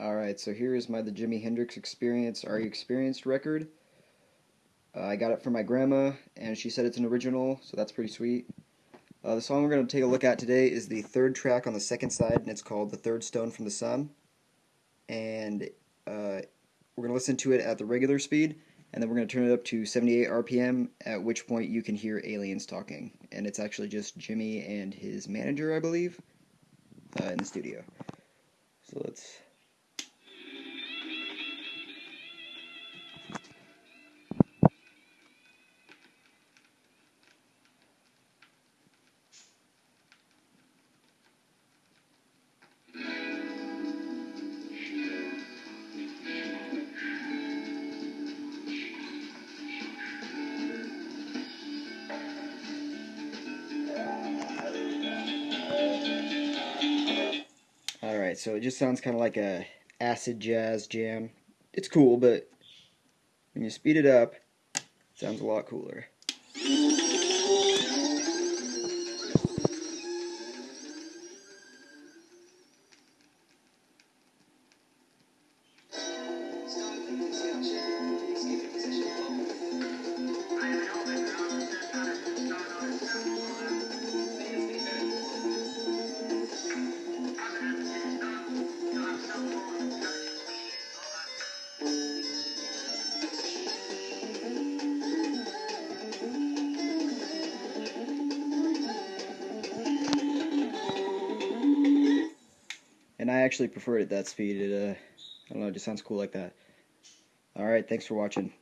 Alright, so here is my The Jimi Hendrix Experience Are You Experienced record. Uh, I got it from my grandma, and she said it's an original, so that's pretty sweet. Uh, the song we're going to take a look at today is the third track on the second side, and it's called The Third Stone from the Sun. And uh, we're going to listen to it at the regular speed, and then we're going to turn it up to 78 RPM, at which point you can hear aliens talking. And it's actually just Jimi and his manager, I believe, uh, in the studio. So let's So it just sounds kind of like a acid jazz jam. It's cool, but when you speed it up, it sounds a lot cooler. And I actually prefer it at that speed. It, uh, I don't know, it just sounds cool like that. Alright, thanks for watching.